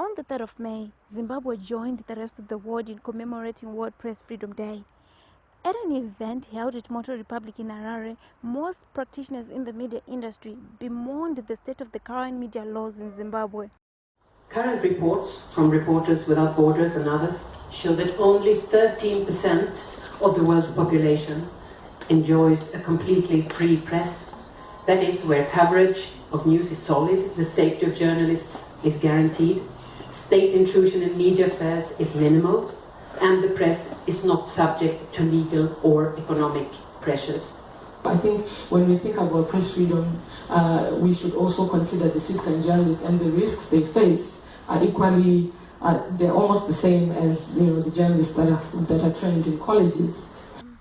On the 3rd of May, Zimbabwe joined the rest of the world in commemorating World Press Freedom Day. At an event held at Moto Republik in Harare, most practitioners in the media industry bemoaned the state of the current media laws in Zimbabwe. Current reports from Reporters Without Borders and others show that only 13% of the world's population enjoys a completely free press. That is, where coverage of news is solid, the safety of journalists is guaranteed, state intrusion in media affairs is minimal, and the press is not subject to legal or economic pressures. I think when we think about press freedom, uh, we should also consider the citizen journalists and the risks they face are equally, uh, they're almost the same as you know the journalists that are, that are trained in colleges.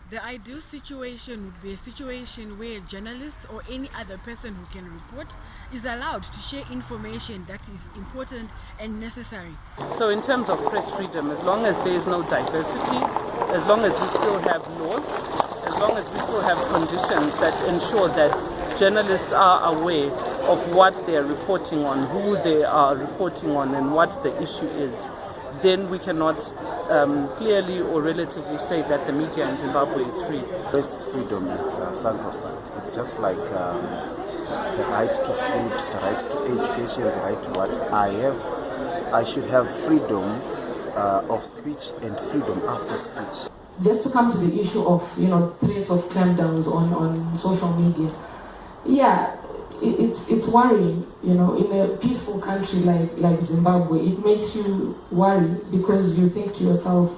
The ideal situation would be a situation where a journalist or any other person who can report is allowed to share information that is important and necessary. So in terms of press freedom, as long as there is no diversity, as long as we still have laws, as long as we still have conditions that ensure that journalists are aware of what they are reporting on, who they are reporting on and what the issue is, then we cannot um, clearly or relatively say that the media in Zimbabwe is free. Press freedom is uh, sacrosanct. It's just like um, the right to food, the right to education, the right to what I have. I should have freedom uh, of speech and freedom after speech. Just to come to the issue of you know threats of clampdowns on, on social media, yeah, it's it's worrying. You know, in a peaceful country like like Zimbabwe, it makes you worry because you think to yourself,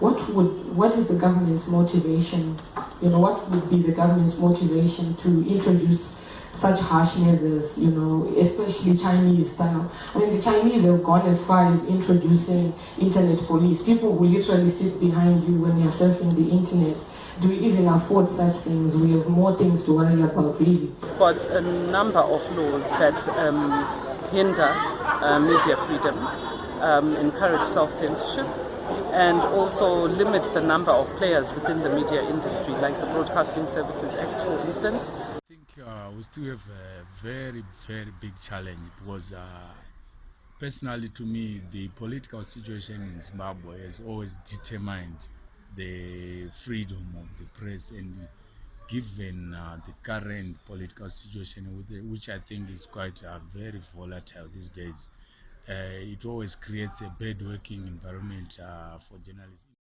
what would what is the government's motivation? You know, what would be the government's motivation to introduce such harsh measures? You know, especially Chinese style. I mean, the Chinese have gone as far as introducing internet police. People will literally sit behind you when you're surfing the internet do we even afford such things? We have more things to worry about, really. But a number of laws that um, hinder uh, media freedom, um, encourage self-censorship, and also limit the number of players within the media industry, like the Broadcasting Services Act, for instance. I think uh, we still have a very, very big challenge because uh, personally to me, the political situation in Zimbabwe has always determined the freedom of the press and given uh, the current political situation which i think is quite uh, very volatile these days uh, it always creates a bad working environment uh, for journalists